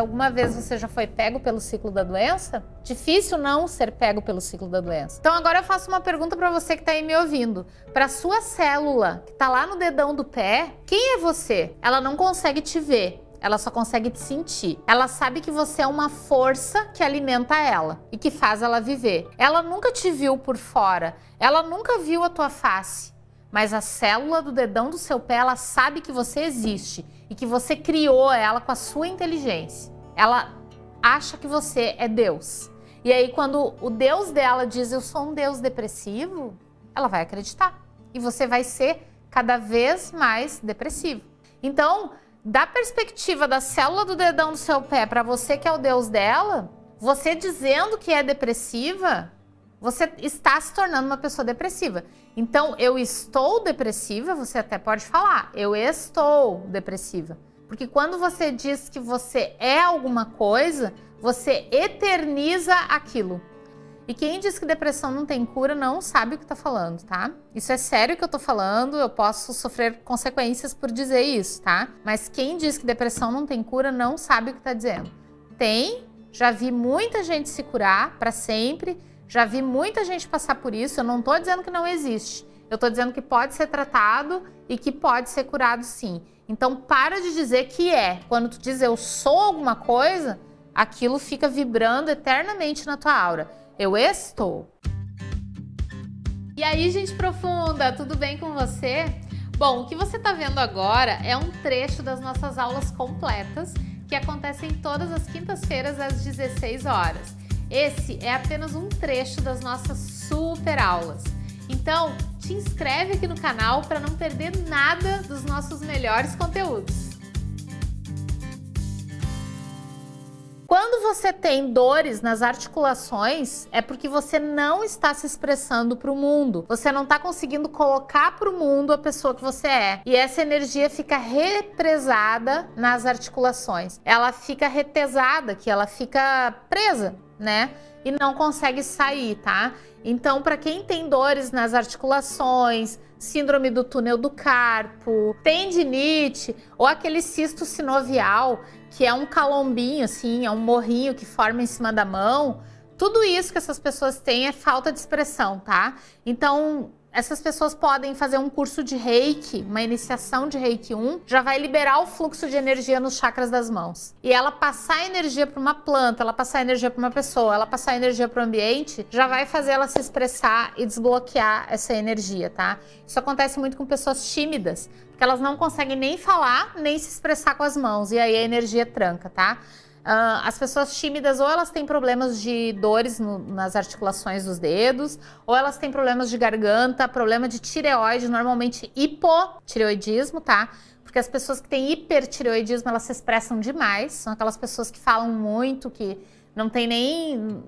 alguma vez você já foi pego pelo ciclo da doença, difícil não ser pego pelo ciclo da doença. Então agora eu faço uma pergunta para você que está aí me ouvindo. Para sua célula que está lá no dedão do pé, quem é você? Ela não consegue te ver. Ela só consegue te sentir. Ela sabe que você é uma força que alimenta ela e que faz ela viver. Ela nunca te viu por fora. Ela nunca viu a tua face. Mas a célula do dedão do seu pé, ela sabe que você existe e que você criou ela com a sua inteligência. Ela acha que você é Deus. E aí quando o Deus dela diz eu sou um Deus depressivo, ela vai acreditar. E você vai ser cada vez mais depressivo. Então, da perspectiva da célula do dedão do seu pé para você que é o Deus dela, você dizendo que é depressiva, você está se tornando uma pessoa depressiva. Então, eu estou depressiva, você até pode falar, eu estou depressiva. Porque quando você diz que você é alguma coisa, você eterniza aquilo. E quem diz que depressão não tem cura não sabe o que está falando, tá? Isso é sério que eu estou falando, eu posso sofrer consequências por dizer isso, tá? Mas quem diz que depressão não tem cura não sabe o que está dizendo. Tem, já vi muita gente se curar para sempre, já vi muita gente passar por isso, eu não estou dizendo que não existe. Eu estou dizendo que pode ser tratado e que pode ser curado sim. Então para de dizer que é. Quando tu diz eu sou alguma coisa, aquilo fica vibrando eternamente na tua aura. Eu estou. E aí, gente profunda, tudo bem com você? Bom, o que você está vendo agora é um trecho das nossas aulas completas que acontecem todas as quintas-feiras às 16 horas. Esse é apenas um trecho das nossas super aulas. Então, te inscreve aqui no canal para não perder nada dos nossos melhores conteúdos. Quando você tem dores nas articulações, é porque você não está se expressando para o mundo. Você não está conseguindo colocar para o mundo a pessoa que você é. E essa energia fica represada nas articulações. Ela fica retesada, que ela fica presa, né? E não consegue sair, tá? Então, para quem tem dores nas articulações, síndrome do túnel do carpo, tendinite ou aquele cisto sinovial, que é um calombinho, assim, é um morrinho que forma em cima da mão, tudo isso que essas pessoas têm é falta de expressão, tá? Então, essas pessoas podem fazer um curso de reiki, uma iniciação de reiki 1, já vai liberar o fluxo de energia nos chakras das mãos. E ela passar energia para uma planta, ela passar energia para uma pessoa, ela passar energia para o ambiente, já vai fazer ela se expressar e desbloquear essa energia, tá? Isso acontece muito com pessoas tímidas, porque elas não conseguem nem falar, nem se expressar com as mãos, e aí a energia tranca, tá? Uh, as pessoas tímidas ou elas têm problemas de dores no, nas articulações dos dedos, ou elas têm problemas de garganta, problema de tireoide, normalmente hipotireoidismo, tá? Porque as pessoas que têm hipertireoidismo, elas se expressam demais, são aquelas pessoas que falam muito, que não tem nem,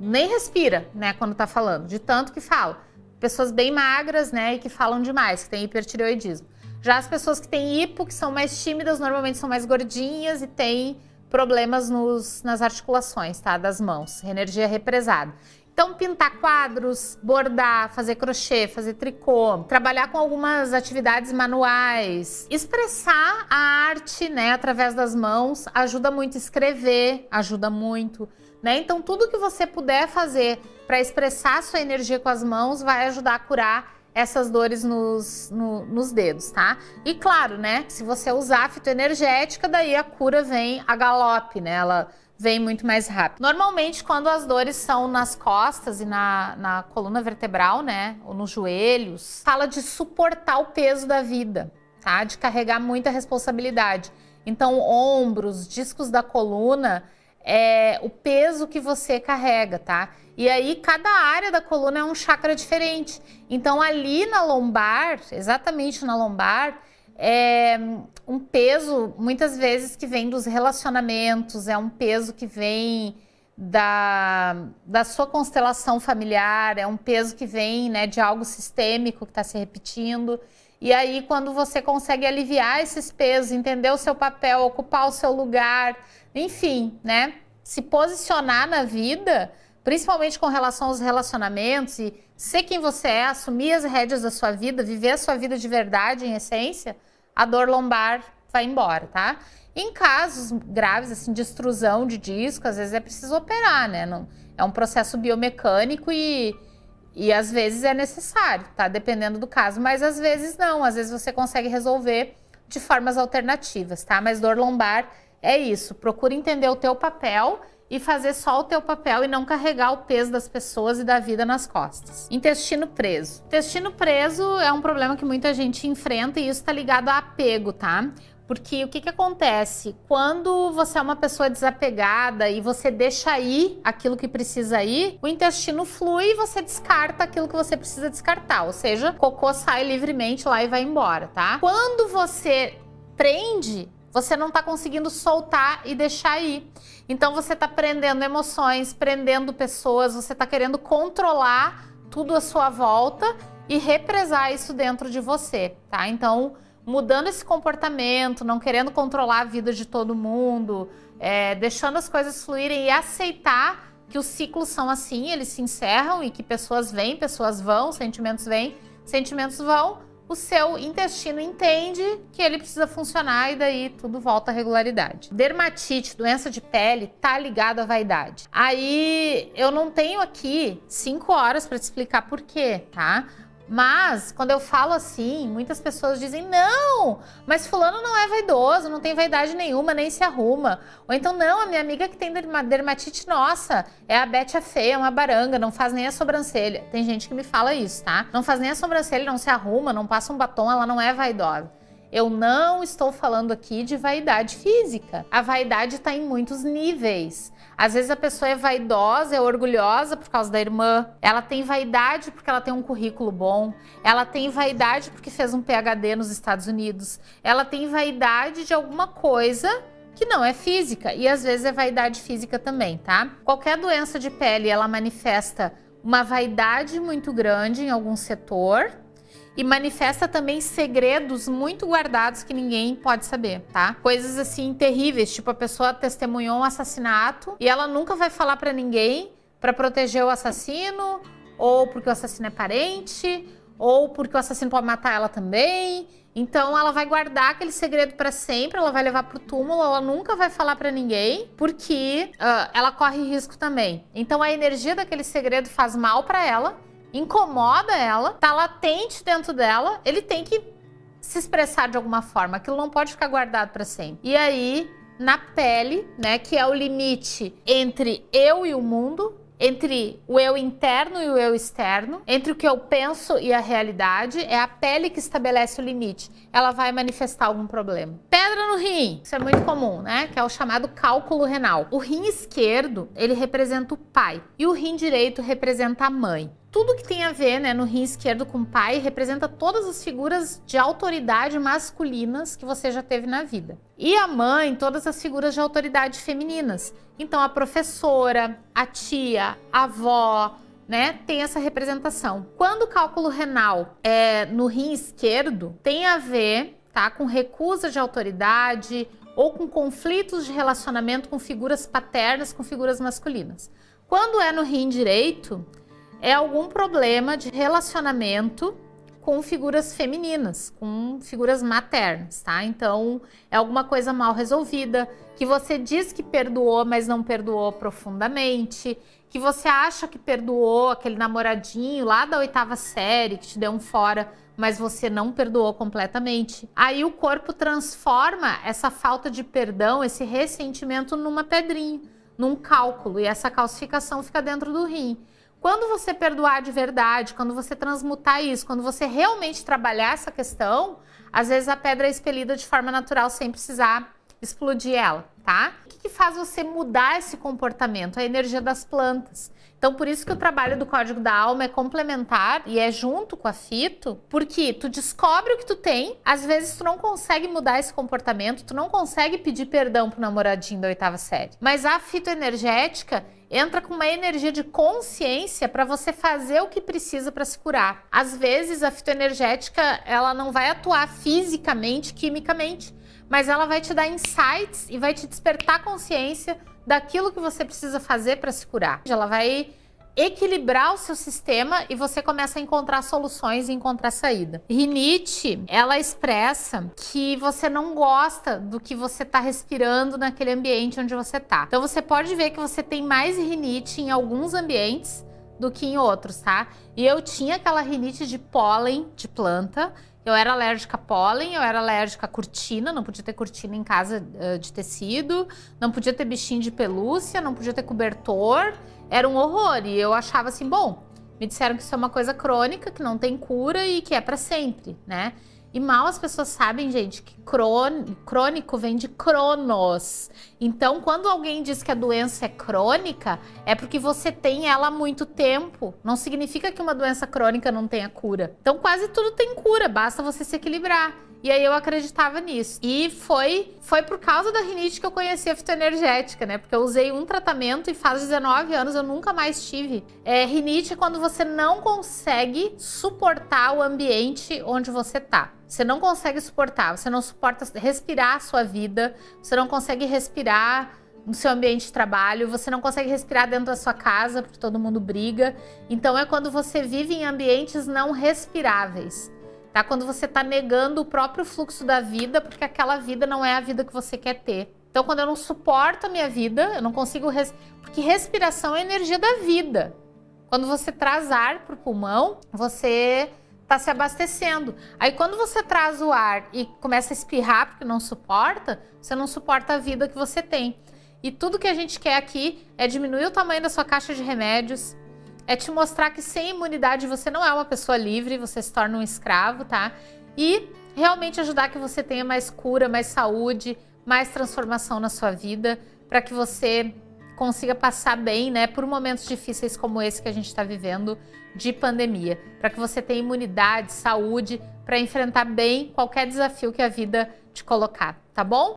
nem respira, né, quando tá falando, de tanto que fala. Pessoas bem magras, né, e que falam demais, que têm hipertireoidismo. Já as pessoas que têm hipo, que são mais tímidas, normalmente são mais gordinhas e têm problemas nos, nas articulações, tá? Das mãos, energia represada. Então, pintar quadros, bordar, fazer crochê, fazer tricô, trabalhar com algumas atividades manuais, expressar a arte, né, através das mãos, ajuda muito. Escrever ajuda muito, né? Então, tudo que você puder fazer para expressar sua energia com as mãos vai ajudar a curar essas dores nos, no, nos dedos, tá? E claro, né, se você usar fitoenergética, daí a cura vem a galope, né? Ela vem muito mais rápido. Normalmente, quando as dores são nas costas e na, na coluna vertebral, né, ou nos joelhos, fala de suportar o peso da vida, tá? De carregar muita responsabilidade. Então, ombros, discos da coluna, é o peso que você carrega, tá? E aí, cada área da coluna é um chakra diferente. Então, ali na lombar, exatamente na lombar, é um peso, muitas vezes, que vem dos relacionamentos, é um peso que vem da, da sua constelação familiar, é um peso que vem né, de algo sistêmico que está se repetindo. E aí, quando você consegue aliviar esses pesos, entender o seu papel, ocupar o seu lugar, enfim, né? Se posicionar na vida, principalmente com relação aos relacionamentos e ser quem você é, assumir as rédeas da sua vida, viver a sua vida de verdade, em essência, a dor lombar vai embora, tá? Em casos graves, assim, de extrusão de disco, às vezes é preciso operar, né? Não, é um processo biomecânico e, e às vezes é necessário, tá? Dependendo do caso, mas às vezes não, às vezes você consegue resolver de formas alternativas, tá? Mas dor lombar é isso, procura entender o teu papel e fazer só o teu papel e não carregar o peso das pessoas e da vida nas costas. Intestino preso. Intestino preso é um problema que muita gente enfrenta e isso está ligado a apego, tá? Porque o que, que acontece? Quando você é uma pessoa desapegada e você deixa ir aquilo que precisa ir, o intestino flui e você descarta aquilo que você precisa descartar. Ou seja, cocô sai livremente lá e vai embora, tá? Quando você prende, você não está conseguindo soltar e deixar ir. Então você está prendendo emoções, prendendo pessoas, você está querendo controlar tudo à sua volta e represar isso dentro de você, tá? Então mudando esse comportamento, não querendo controlar a vida de todo mundo, é, deixando as coisas fluírem e aceitar que os ciclos são assim, eles se encerram e que pessoas vêm, pessoas vão, sentimentos vêm, sentimentos vão, o seu intestino entende que ele precisa funcionar e daí tudo volta à regularidade. Dermatite, doença de pele, tá ligado à vaidade. Aí eu não tenho aqui cinco horas para te explicar por quê, tá? Mas, quando eu falo assim, muitas pessoas dizem: não, mas Fulano não é vaidoso, não tem vaidade nenhuma, nem se arruma. Ou então, não, a minha amiga que tem dermatite, nossa, é a Bete a feia, é uma baranga, não faz nem a sobrancelha. Tem gente que me fala isso, tá? Não faz nem a sobrancelha, não se arruma, não passa um batom, ela não é vaidosa. Eu não estou falando aqui de vaidade física. A vaidade está em muitos níveis. Às vezes a pessoa é vaidosa, é orgulhosa por causa da irmã. Ela tem vaidade porque ela tem um currículo bom. Ela tem vaidade porque fez um PhD nos Estados Unidos. Ela tem vaidade de alguma coisa que não é física e às vezes é vaidade física também, tá? Qualquer doença de pele, ela manifesta uma vaidade muito grande em algum setor, e manifesta também segredos muito guardados que ninguém pode saber, tá? Coisas assim terríveis, tipo a pessoa testemunhou um assassinato e ela nunca vai falar para ninguém para proteger o assassino, ou porque o assassino é parente, ou porque o assassino pode matar ela também. Então ela vai guardar aquele segredo para sempre, ela vai levar pro túmulo, ela nunca vai falar para ninguém, porque uh, ela corre risco também. Então a energia daquele segredo faz mal para ela incomoda ela, tá latente dentro dela, ele tem que se expressar de alguma forma. Aquilo não pode ficar guardado para sempre. E aí, na pele, né, que é o limite entre eu e o mundo, entre o eu interno e o eu externo, entre o que eu penso e a realidade, é a pele que estabelece o limite. Ela vai manifestar algum problema. Pedra no rim, isso é muito comum, né? Que é o chamado cálculo renal. O rim esquerdo, ele representa o pai e o rim direito representa a mãe tudo que tem a ver né, no rim esquerdo com o pai representa todas as figuras de autoridade masculinas que você já teve na vida. E a mãe, todas as figuras de autoridade femininas. Então, a professora, a tia, a avó, né, tem essa representação. Quando o cálculo renal é no rim esquerdo, tem a ver tá, com recusa de autoridade ou com conflitos de relacionamento com figuras paternas, com figuras masculinas. Quando é no rim direito, é algum problema de relacionamento com figuras femininas, com figuras maternas, tá? Então, é alguma coisa mal resolvida, que você diz que perdoou, mas não perdoou profundamente, que você acha que perdoou aquele namoradinho lá da oitava série que te deu um fora, mas você não perdoou completamente. Aí o corpo transforma essa falta de perdão, esse ressentimento numa pedrinha, num cálculo, e essa calcificação fica dentro do rim. Quando você perdoar de verdade, quando você transmutar isso, quando você realmente trabalhar essa questão, às vezes a pedra é expelida de forma natural sem precisar explodir ela, tá? O que, que faz você mudar esse comportamento? A energia das plantas. Então, por isso que o trabalho do Código da Alma é complementar e é junto com a fito, porque tu descobre o que tu tem, às vezes tu não consegue mudar esse comportamento, tu não consegue pedir perdão pro namoradinho da oitava série. Mas a fitoenergética entra com uma energia de consciência para você fazer o que precisa para se curar. Às vezes a fitoenergética, ela não vai atuar fisicamente, quimicamente, mas ela vai te dar insights e vai te despertar consciência daquilo que você precisa fazer para se curar. Ela vai equilibrar o seu sistema e você começa a encontrar soluções e encontrar saída. Rinite, ela expressa que você não gosta do que você está respirando naquele ambiente onde você está. Então você pode ver que você tem mais rinite em alguns ambientes do que em outros, tá? E eu tinha aquela rinite de pólen de planta, eu era alérgica a pólen, eu era alérgica a cortina, não podia ter cortina em casa uh, de tecido, não podia ter bichinho de pelúcia, não podia ter cobertor, era um horror. E eu achava assim, bom, me disseram que isso é uma coisa crônica, que não tem cura e que é para sempre, né? E mal as pessoas sabem, gente, que crônico vem de cronos. Então, quando alguém diz que a doença é crônica, é porque você tem ela há muito tempo. Não significa que uma doença crônica não tenha cura. Então, quase tudo tem cura, basta você se equilibrar. E aí eu acreditava nisso. E foi, foi por causa da rinite que eu conheci a fitoenergética, né? Porque eu usei um tratamento e faz 19 anos eu nunca mais tive. É, rinite é quando você não consegue suportar o ambiente onde você tá. Você não consegue suportar, você não suporta respirar a sua vida, você não consegue respirar no seu ambiente de trabalho, você não consegue respirar dentro da sua casa porque todo mundo briga. Então é quando você vive em ambientes não respiráveis tá? Quando você tá negando o próprio fluxo da vida, porque aquela vida não é a vida que você quer ter. Então, quando eu não suporto a minha vida, eu não consigo... Res... Porque respiração é energia da vida. Quando você traz ar pro pulmão, você tá se abastecendo. Aí, quando você traz o ar e começa a espirrar porque não suporta, você não suporta a vida que você tem. E tudo que a gente quer aqui é diminuir o tamanho da sua caixa de remédios, é te mostrar que sem imunidade você não é uma pessoa livre, você se torna um escravo, tá? E realmente ajudar que você tenha mais cura, mais saúde, mais transformação na sua vida, para que você consiga passar bem, né, por momentos difíceis como esse que a gente está vivendo de pandemia, para que você tenha imunidade, saúde, para enfrentar bem qualquer desafio que a vida te colocar, tá bom?